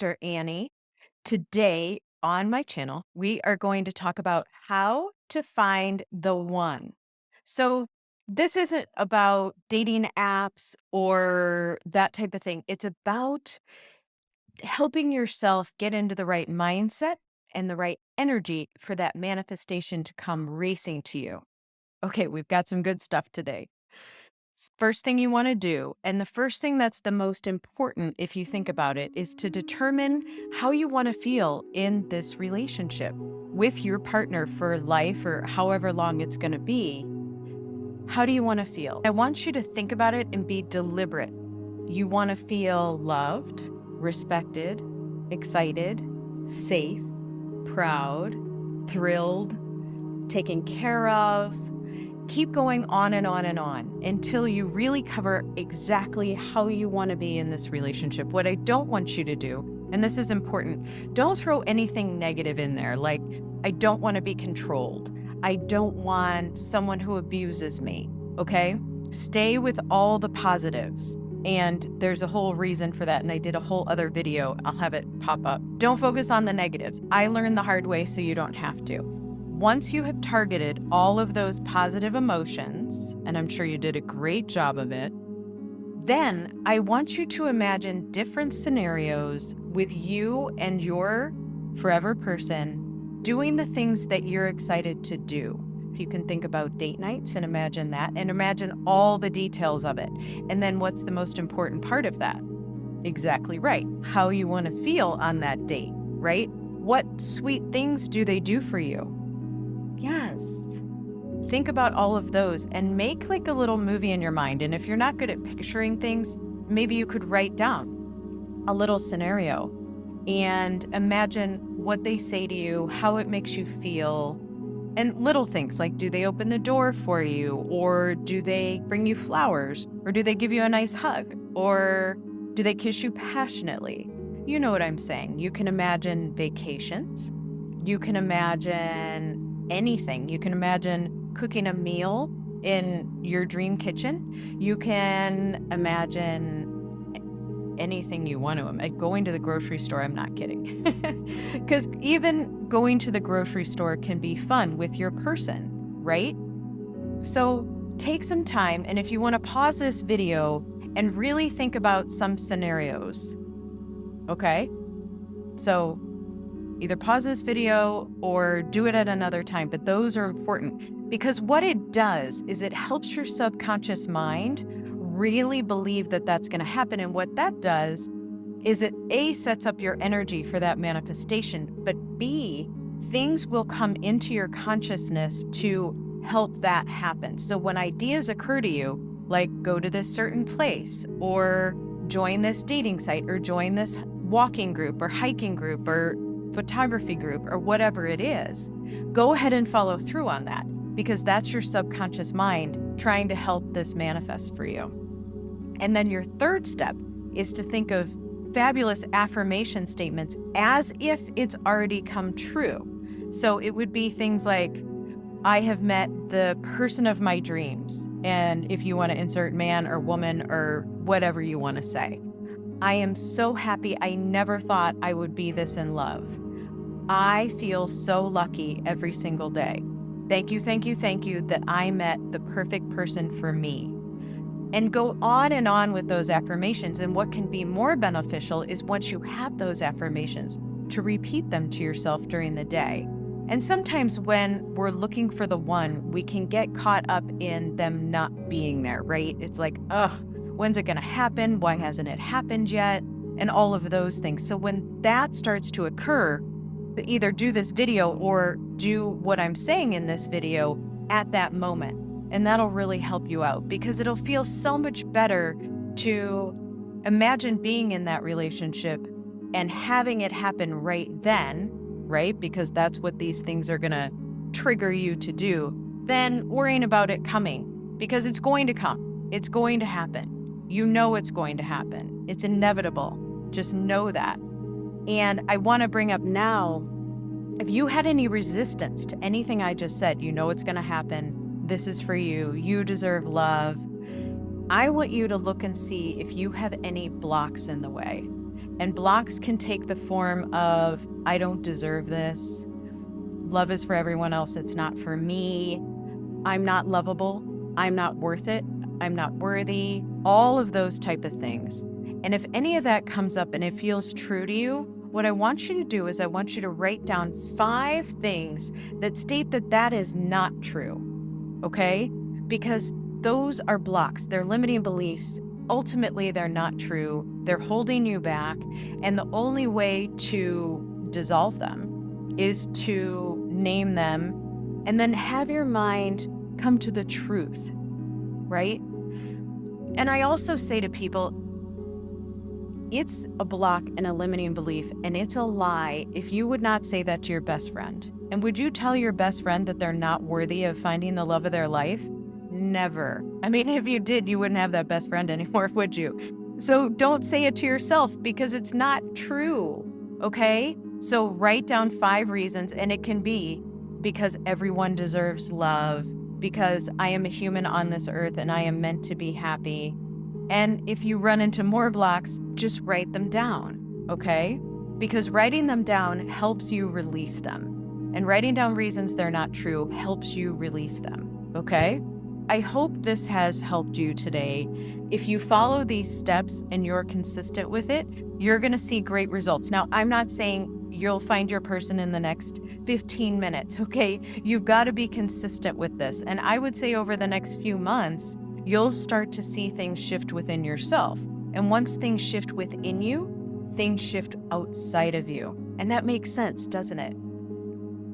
Dr. Annie. Today on my channel, we are going to talk about how to find the one. So, this isn't about dating apps or that type of thing. It's about helping yourself get into the right mindset and the right energy for that manifestation to come racing to you. Okay, we've got some good stuff today. First thing you want to do, and the first thing that's the most important if you think about it, is to determine how you want to feel in this relationship with your partner for life or however long it's going to be. How do you want to feel? I want you to think about it and be deliberate. You want to feel loved, respected, excited, safe, proud, thrilled, taken care of, keep going on and on and on until you really cover exactly how you want to be in this relationship. What I don't want you to do, and this is important, don't throw anything negative in there. Like, I don't want to be controlled. I don't want someone who abuses me. Okay? Stay with all the positives. And there's a whole reason for that. And I did a whole other video. I'll have it pop up. Don't focus on the negatives. I learned the hard way, so you don't have to once you have targeted all of those positive emotions, and I'm sure you did a great job of it, then I want you to imagine different scenarios with you and your forever person doing the things that you're excited to do. You can think about date nights and imagine that, and imagine all the details of it. And then what's the most important part of that? Exactly right. How you want to feel on that date, right? What sweet things do they do for you? Yes. Think about all of those and make like a little movie in your mind. And if you're not good at picturing things, maybe you could write down a little scenario and imagine what they say to you, how it makes you feel, and little things like do they open the door for you, or do they bring you flowers, or do they give you a nice hug, or do they kiss you passionately? You know what I'm saying. You can imagine vacations. You can imagine anything. You can imagine cooking a meal in your dream kitchen. You can imagine anything you want to. Like going to the grocery store, I'm not kidding. Because even going to the grocery store can be fun with your person, right? So take some time, and if you want to pause this video and really think about some scenarios, okay? So Either pause this video or do it at another time, but those are important because what it does is it helps your subconscious mind really believe that that's going to happen. And what that does is it A, sets up your energy for that manifestation, but B, things will come into your consciousness to help that happen. So when ideas occur to you, like go to this certain place or join this dating site or join this walking group or hiking group or photography group, or whatever it is, go ahead and follow through on that because that's your subconscious mind trying to help this manifest for you. And then your third step is to think of fabulous affirmation statements as if it's already come true. So it would be things like, I have met the person of my dreams. And if you want to insert man or woman or whatever you want to say, I am so happy. I never thought I would be this in love. I feel so lucky every single day. Thank you, thank you, thank you that I met the perfect person for me. And go on and on with those affirmations. And what can be more beneficial is once you have those affirmations, to repeat them to yourself during the day. And sometimes when we're looking for the one, we can get caught up in them not being there, right? It's like, ugh, when's it going to happen? Why hasn't it happened yet? And all of those things. So when that starts to occur, either do this video or do what I'm saying in this video at that moment. And that'll really help you out because it'll feel so much better to imagine being in that relationship and having it happen right then, right? Because that's what these things are going to trigger you to do, than worrying about it coming because it's going to come. It's going to happen. You know it's going to happen. It's inevitable. Just know that. And I want to bring up now if you had any resistance to anything I just said, you know it's going to happen. This is for you. You deserve love. I want you to look and see if you have any blocks in the way. And blocks can take the form of, I don't deserve this. Love is for everyone else, it's not for me. I'm not lovable. I'm not worth it. I'm not worthy. All of those type of things. And if any of that comes up and it feels true to you, what I want you to do is I want you to write down five things that state that that is not true. Okay? Because those are blocks, they're limiting beliefs. Ultimately, they're not true. They're holding you back. And the only way to dissolve them is to name them and then have your mind come to the truth, right? And I also say to people, it's a block and a limiting belief, and it's a lie if you would not say that to your best friend. And would you tell your best friend that they're not worthy of finding the love of their life? Never. I mean, if you did, you wouldn't have that best friend anymore, would you? So don't say it to yourself because it's not true. Okay? So write down five reasons, and it can be because everyone deserves love, because I am a human on this earth and I am meant to be happy, and if you run into more blocks, just write them down, okay? Because writing them down helps you release them. And writing down reasons they're not true helps you release them, okay? I hope this has helped you today. If you follow these steps and you're consistent with it, you're to see great results. Now, I'm not saying you'll find your person in the next 15 minutes, okay? You've got to be consistent with this. And I would say over the next few months, you'll start to see things shift within yourself. And once things shift within you, things shift outside of you. And that makes sense, doesn't it?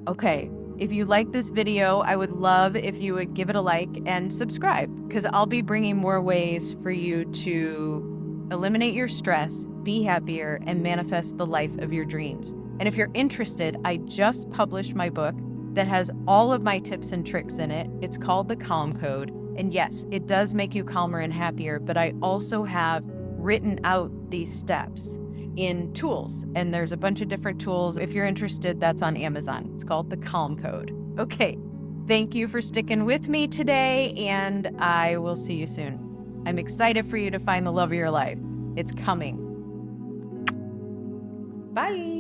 Okay, if you like this video, I would love if you would give it a like and subscribe because I'll be bringing more ways for you to eliminate your stress, be happier, and manifest the life of your dreams. And if you're interested, I just published my book that has all of my tips and tricks in it. It's called The Calm Code. And yes, it does make you calmer and happier, but I also have written out these steps in tools. And there's a bunch of different tools. If you're interested, that's on Amazon. It's called the Calm Code. Okay. Thank you for sticking with me today, and I will see you soon. I'm excited for you to find the love of your life. It's coming. Bye.